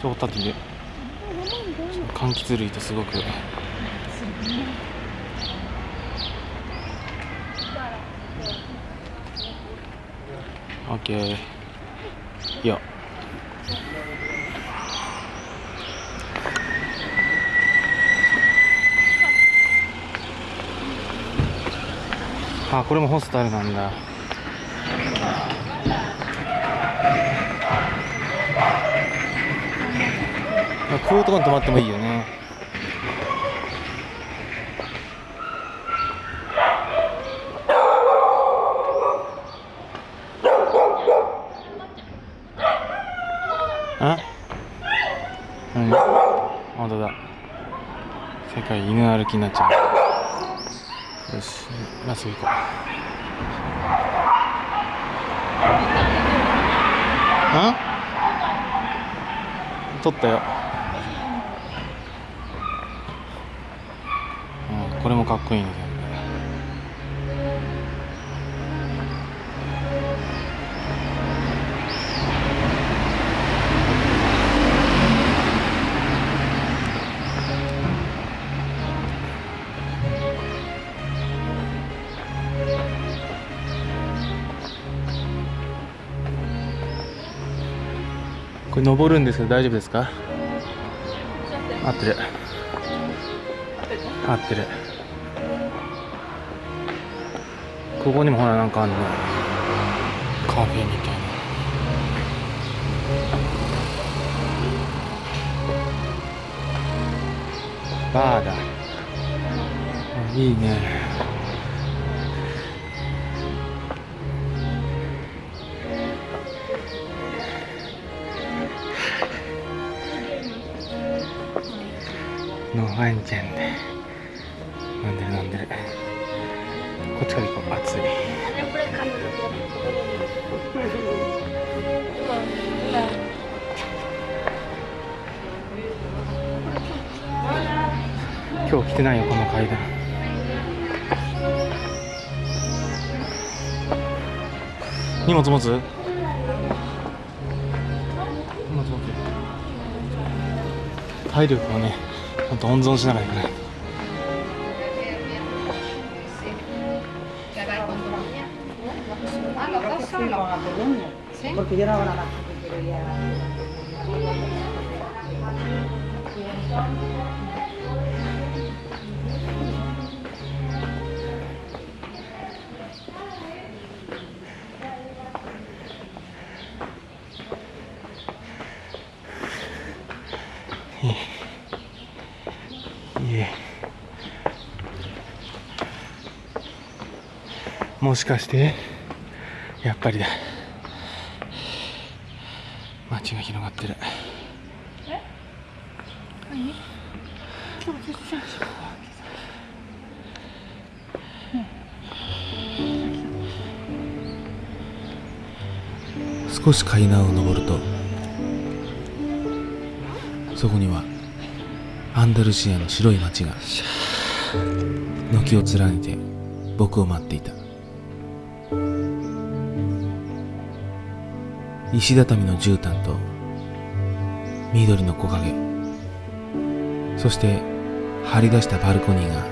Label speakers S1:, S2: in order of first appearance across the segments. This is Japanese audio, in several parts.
S1: ちょっと立って柑橘類とすごく。オッケー。いいよあこれもホスタルなんだ。こういうとこに泊まってもいいよね。あ？何？本当だ。世界犬歩きになっちゃう。よしまっすぐ行こう。あ？撮ったよこれもかっこいいねこれ登るんですけど大丈夫ですか？合ってる。合ってる。ここにもほらなんかあんの。カフェみたいな。バーだ。いいね。のワンちゃんで飲んでる飲んでる来てないよこの階段。荷物持つ？荷物持つ体力をねほんと温存しながら行かないともしかしてやっぱりだ。街が広がってる。少し階段を上るとそこにはアンダルシアの白い街が軒を連ねて僕を待っていた石畳の絨毯と緑の木陰。そして張り出したバルコニーが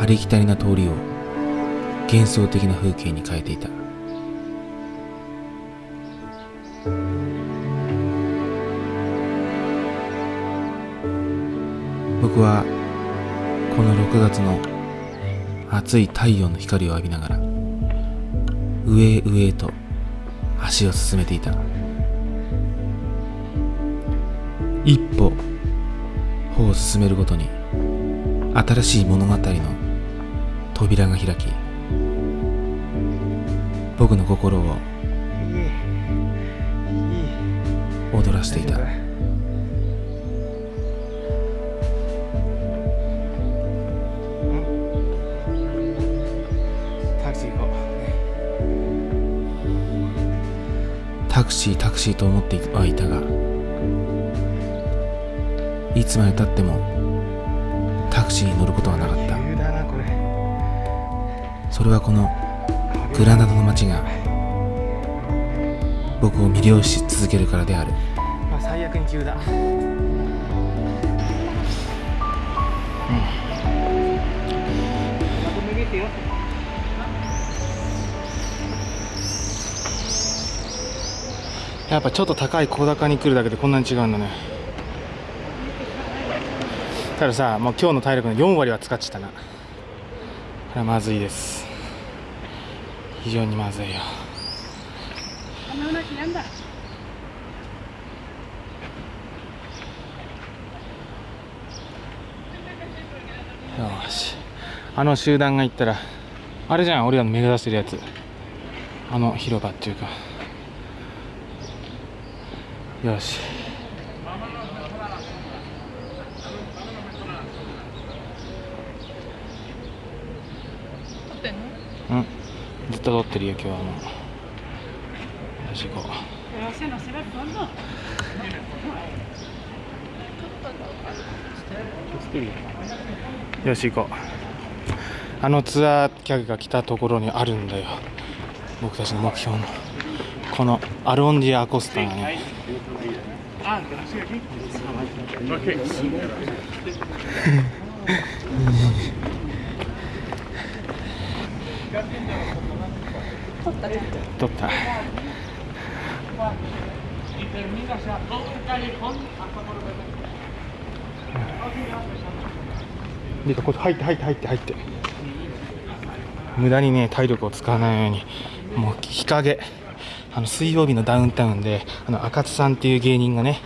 S1: ありきたりな通りを幻想的な風景に変えていた。僕はこの6月の暑い太陽の光を浴びながら上へ上へと足を進めていた。一歩歩を進めるごとに新しい物語の扉が開き僕の心を踊らせていたタクシータクシーと思ってはいたがいつまでたってもタクシーに乗ることはなかった。それはこのグラナダの街が
S2: 僕を魅了し続けるからである。
S1: まあ最悪に急だやっぱちょっと高い小高に来るだけでこんなに違うんだね。たださもう今日の体力の4割は使っちゃったな。これはまずいです。非常にまずいよ。よし。あの集団が行ったらあれじゃん俺らの目指してるやつ。あの広場っていうかよし。うん。ずっと撮ってるよ今日はもう。よし行こう。よし行こう。あのツアー客が来たところにあるんだよ。僕たちの目標の。このアロンディア・アコスタがね取った。リカこっち入って入って入って入って無駄にね体力を使わないようにもう日陰あの水曜日のダウンタウンであの赤津さんっていう芸人がね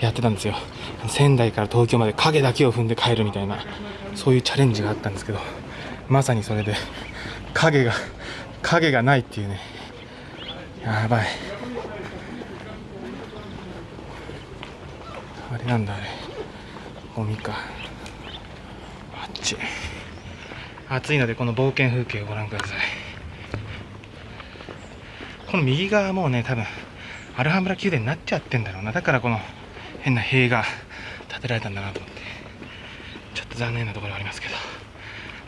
S1: やってたんですよ。仙台から東京まで影だけを踏んで帰るみたいなそういうチャレンジがあったんですけどまさにそれで影が影がないっていうね。やばい。あれなんだあれ。ゴミか。あっち。暑いのでこの冒険風景をご覧ください。この右側もうね多分アルハンブラ宮殿になっちゃってんだろうな。だからこの変な塀が建てられたんだなと思って。ちょっと残念なところはありますけど。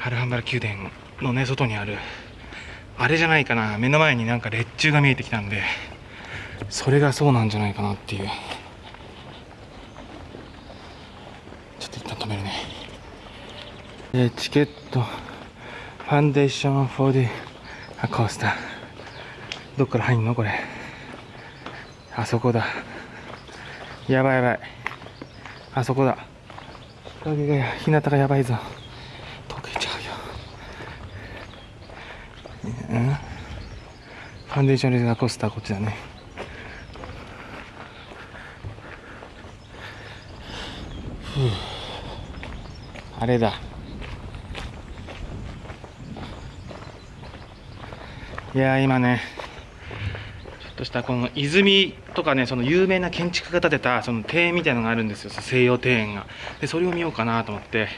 S1: アルハンブラ宮殿のね外にあるあれじゃないかな。目の前になんか列柱が見えてきたんでそれがそうなんじゃないかなっていう。ちょっと一旦止めるね。でチケット。ファンデーション for the コースターどっから入んの？これ。あそこだ。やばいやばい。あそこだ。影が日向がやばいぞ。溶けちゃうよ。うんファンデーションレザーコースターこっちだね。あれだ。いやー今ねとしたこの泉とかねその有名な建築家が建てたその庭園みたいのがあるんですよ。西洋庭園が。でそれを見ようかなと思って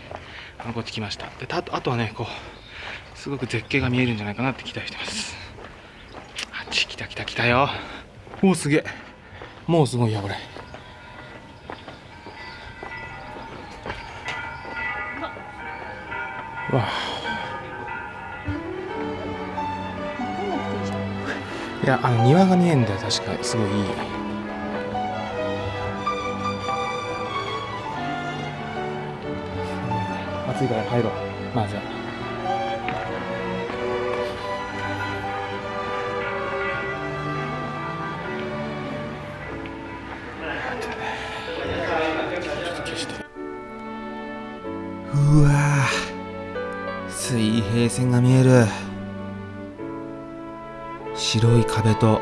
S1: あのこっち来ました。でたあとはねこうすごく絶景が見えるんじゃないかなって期待してます。あっち来た来た来たよ。おおすげえ。もうすごいやこれ。わあいやあの庭が見えんだよ確か。すごいいい。暑いから入ろう。まずはちょっと消して。
S2: うわ水平線が見える。白い壁と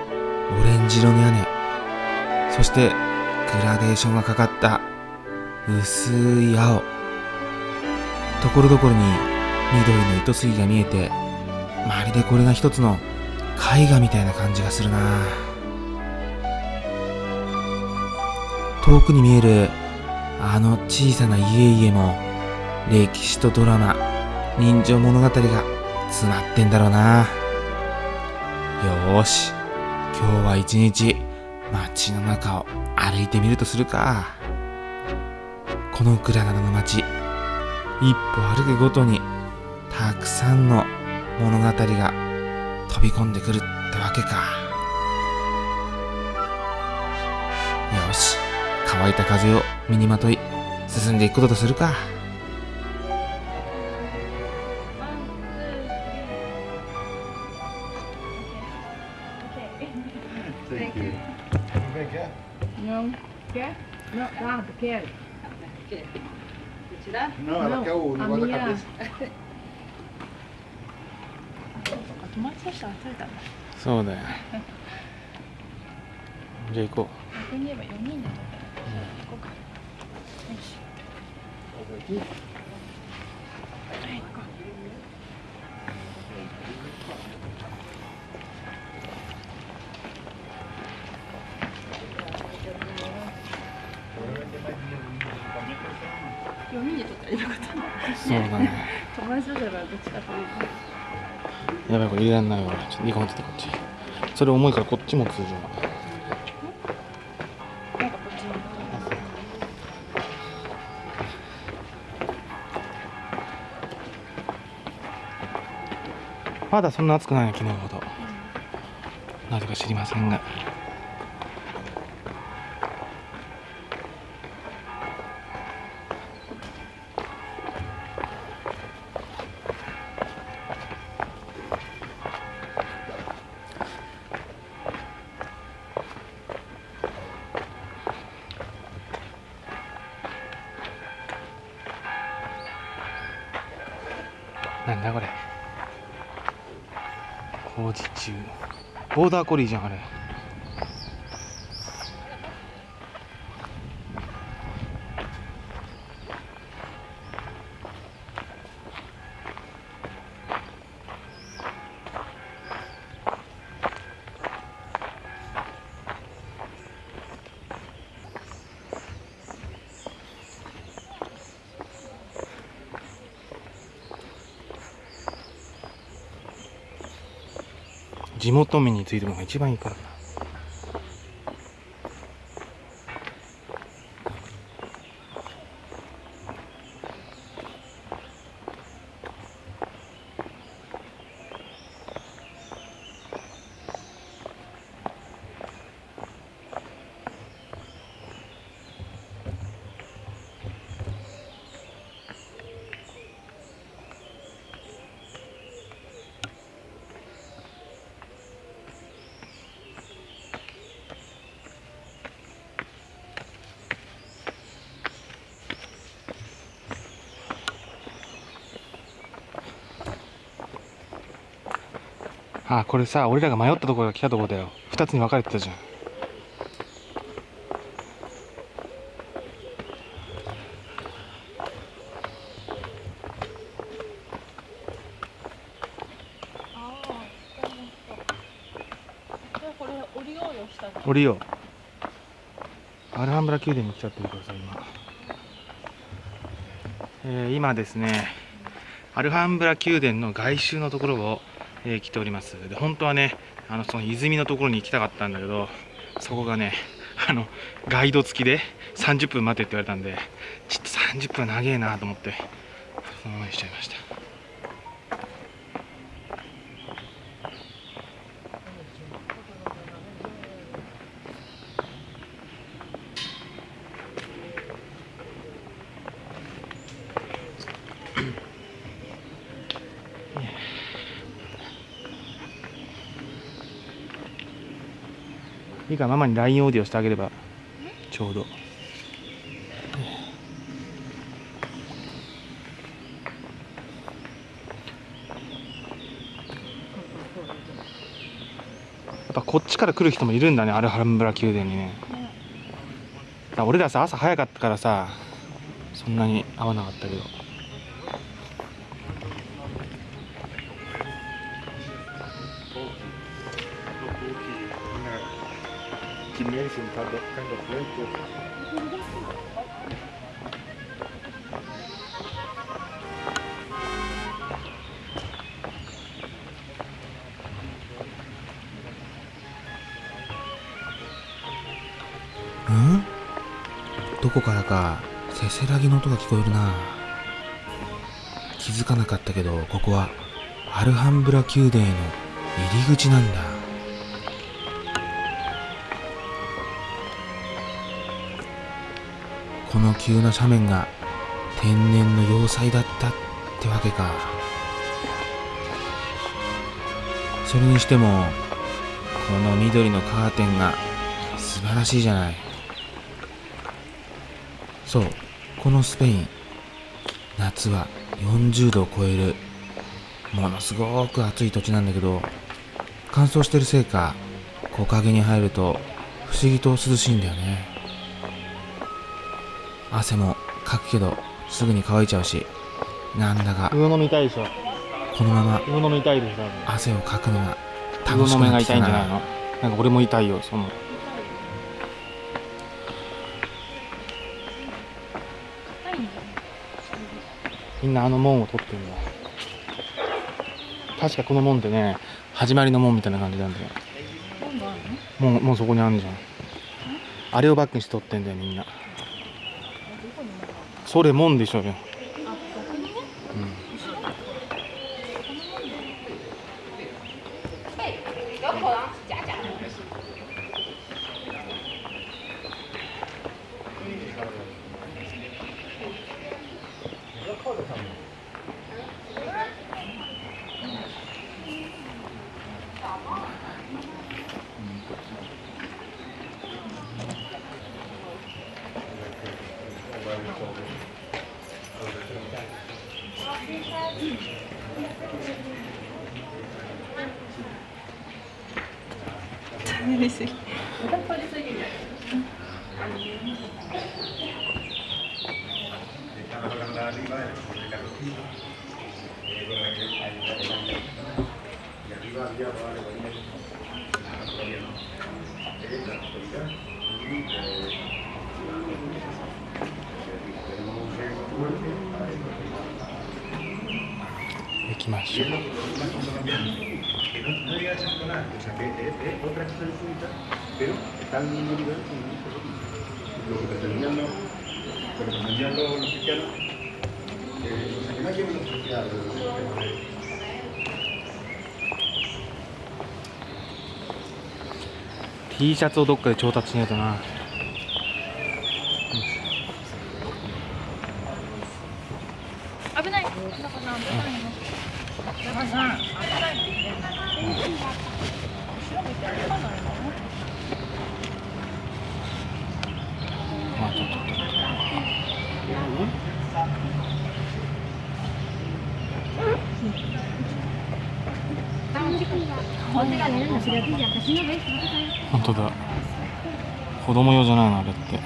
S2: オレンジ色の屋根。そしてグラデーションがかかった薄い青。ところどころに緑の糸杉が見えてまるでこれが一つの絵画みたいな感じがするな。遠くに見えるあの小さな家々も歴史とドラマ人情物語が詰まってんだろうな。ーし、今日は一日街の中を歩いてみるとするか。このグラナダの街、一歩歩くごとにたくさんの物語が飛び込んでくるってわけか。よし、乾いた風を身にまとい進んでいくこととするか。
S1: そうだよ。じゃあ行こ
S3: 逆に言えば4人で撮ったら行こうか。よし。はい、行こう。
S1: そうだね。
S3: 友達とだからどっちかというと。
S1: やばいこれ入れらんないわ。ちょっと2個持っててこっち。それ重いからこっち持つじゃん
S3: なんかこっちに。
S1: まだそんな暑くないね昨日ほど。なぜか知りませんがなんだこれ。工事中。ボーダーコリーじゃんあれ。地元民についてもが一番いいからな。あこれさ俺らが迷ったところが来たところだよ。2つに分かれてたじゃん。
S3: ああ、じゃあこれ降りようよ下に。
S1: 降りよう。アルハンブラ宮殿に来ちゃってるからさ今、えー今ですねアルハンブラ宮殿の外周のところを、えー来ております。で本当はねあのその泉のところに行きたかったんだけどそこがね あのガイド付きで30分待てって言われたんでちょっと30分長えなと思ってそのままにしちゃいました。いいかママに LINE オーディオしてあげれば。ちょうど。やっぱこっちから来る人もいるんだねアルハンブラ宮殿にね。だから俺らさ朝早かったからさそんなに合わなかったけど。
S4: Sin tanto
S2: tanto fuerte. どこからかせせらぎの音が聞こえるな気づかなかったけどここはアルハンブラ宮殿への入り口なんだこの急な斜面が天然の要塞だったってわけか。それにしてもこの緑のカーテンが素晴らしいじゃない。そうこのスペイン夏は40度を超えるものすごく暑い土地なんだけど乾燥してるせいか木陰に入ると不思議と涼しいんだよね。汗もかくけどすぐに乾いちゃうしなんだか。
S1: 魚飲みたいでしょ。
S2: このまま。
S1: 魚飲みたいでしょ
S2: 汗をかくのが
S1: 魚
S2: 楽しく
S1: の目が
S2: なってきたな
S1: 痛いんじゃないの？なんか俺も痛いよその。みんなあの門を取ってるんだ確かこの門ってね始まりの門みたいな感じなんだよ。
S3: 今度あるの？
S1: もうもうそこにあるじゃん。あれをバックにして取ってんだよみんなそれもんでしょうよ。行きましょう
S4: Que no, no llega a ser escolar, o sea, que es, es otra cosa distinta, pero está al mismo nivel con lo que pretendían los, lo que pretendían los, los cristianos. Eh, o sea, que no hay que los cristianos.
S1: T シャツをどっかで調達しないとな
S3: 危ない中さん危ないの中さん危ないのね後ろ見て危ないの
S1: まあちょっとちょっと本当だ。子供用じゃないのあれって。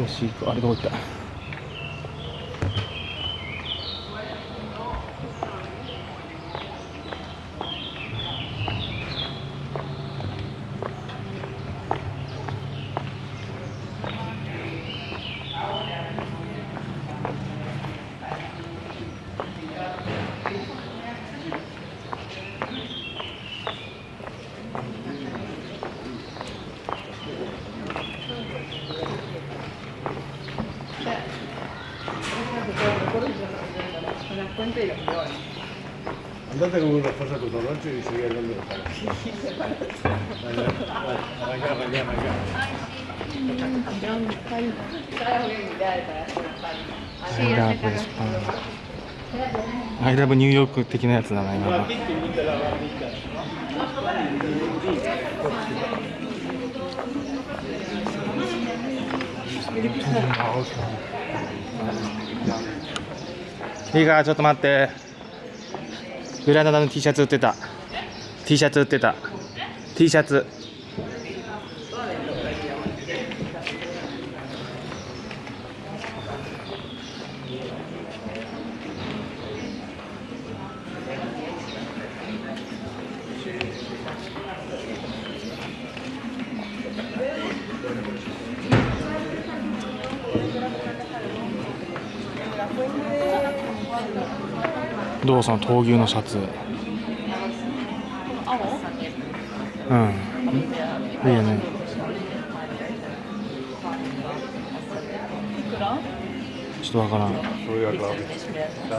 S1: よし行くあれどこ行った
S5: それはポイントいいよ
S4: Andate con una cosa con dolor y sigue hablando de
S1: スパンアイラブニューヨーク的なやつだな今のいいかちょっと待って。グラナダの T シャツ売ってた。T シャツ売ってた。T シャツ。どうその闘牛のシャツ。
S3: 青
S1: うん。いいよね。ちょっとわからん。